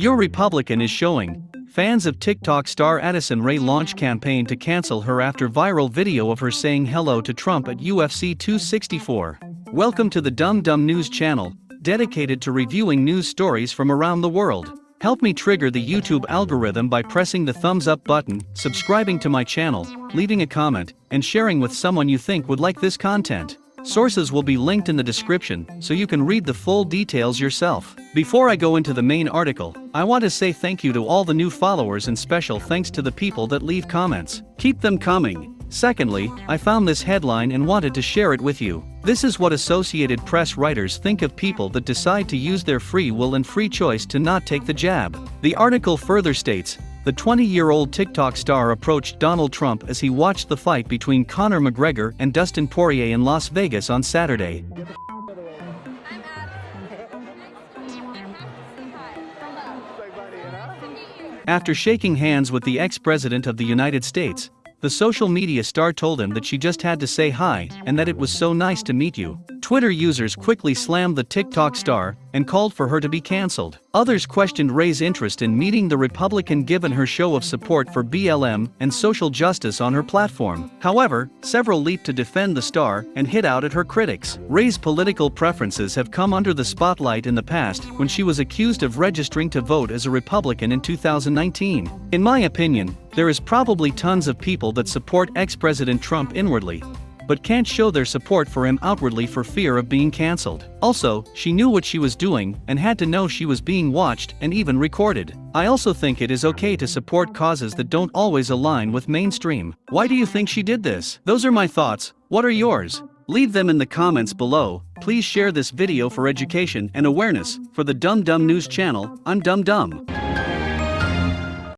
Your Republican is showing. Fans of TikTok star Addison Rae launch campaign to cancel her after viral video of her saying hello to Trump at UFC 264. Welcome to the Dumb Dumb News channel, dedicated to reviewing news stories from around the world. Help me trigger the YouTube algorithm by pressing the thumbs up button, subscribing to my channel, leaving a comment, and sharing with someone you think would like this content. Sources will be linked in the description so you can read the full details yourself. Before I go into the main article, I want to say thank you to all the new followers and special thanks to the people that leave comments. Keep them coming. Secondly, I found this headline and wanted to share it with you. This is what Associated Press writers think of people that decide to use their free will and free choice to not take the jab. The article further states the 20 year old TikTok star approached Donald Trump as he watched the fight between Conor McGregor and Dustin Poirier in Las Vegas on Saturday. After shaking hands with the ex president of the United States, the social media star told him that she just had to say hi and that it was so nice to meet you. Twitter users quickly slammed the TikTok star and called for her to be cancelled. Others questioned Rae's interest in meeting the Republican given her show of support for BLM and social justice on her platform. However, several leaped to defend the star and hit out at her critics. Rae's political preferences have come under the spotlight in the past when she was accused of registering to vote as a Republican in 2019. In my opinion, there is probably tons of people that support ex-President Trump inwardly, but can't show their support for him outwardly for fear of being cancelled. Also, she knew what she was doing and had to know she was being watched and even recorded. I also think it is okay to support causes that don't always align with mainstream. Why do you think she did this? Those are my thoughts, what are yours? Leave them in the comments below, please share this video for education and awareness, for the Dumb Dumb News channel, I'm Dumb Dumb.